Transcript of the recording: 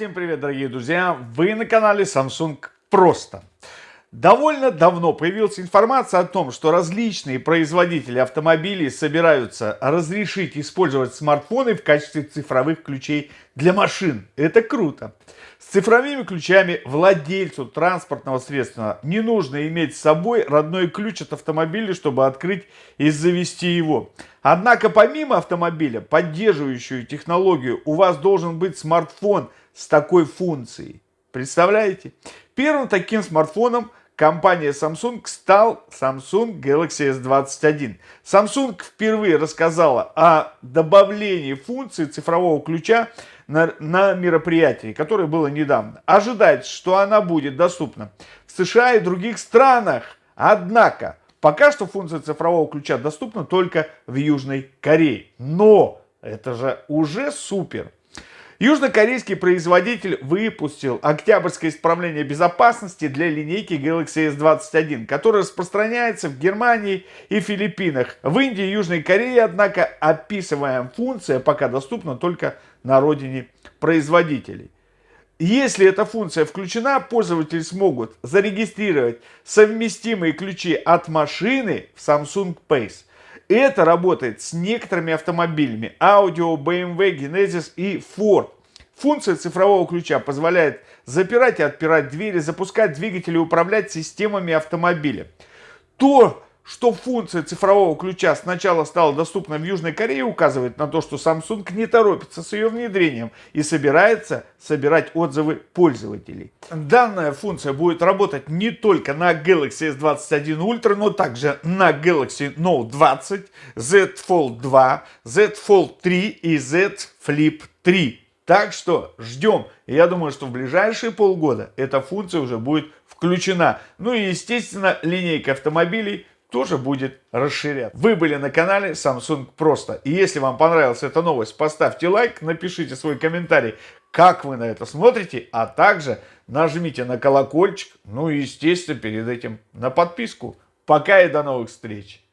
Всем привет, дорогие друзья! Вы на канале Samsung Просто. Довольно давно появилась информация о том, что различные производители автомобилей собираются разрешить использовать смартфоны в качестве цифровых ключей для машин. Это круто. С цифровыми ключами владельцу транспортного средства не нужно иметь с собой родной ключ от автомобиля, чтобы открыть и завести его. Однако помимо автомобиля, поддерживающую технологию, у вас должен быть смартфон с такой функцией. Представляете? Первым таким смартфоном компания Samsung стал Samsung Galaxy S21. Samsung впервые рассказала о добавлении функции цифрового ключа на, на мероприятии, которое было недавно. Ожидается, что она будет доступна в США и других странах. Однако, пока что функция цифрового ключа доступна только в Южной Корее. Но это же уже супер. Южнокорейский производитель выпустил октябрьское исправление безопасности для линейки Galaxy S21, которое распространяется в Германии и Филиппинах. В Индии и Южной Корее, однако, описываемая функция пока доступна только на родине производителей. Если эта функция включена, пользователи смогут зарегистрировать совместимые ключи от машины в Samsung Pace. Это работает с некоторыми автомобилями Audio, BMW, Genesis и Ford. Функция цифрового ключа позволяет запирать и отпирать двери, запускать двигатели и управлять системами автомобиля. То, что функция цифрового ключа сначала стала доступна в Южной Корее, указывает на то, что Samsung не торопится с ее внедрением и собирается собирать отзывы пользователей. Данная функция будет работать не только на Galaxy S21 Ultra, но также на Galaxy Note 20, Z Fold 2, Z Fold 3 и Z Flip 3. Так что ждем. Я думаю, что в ближайшие полгода эта функция уже будет включена. Ну и естественно линейка автомобилей тоже будет расширяться. Вы были на канале Samsung Просто. И если вам понравилась эта новость, поставьте лайк, напишите свой комментарий, как вы на это смотрите, а также нажмите на колокольчик, ну и естественно перед этим на подписку. Пока и до новых встреч!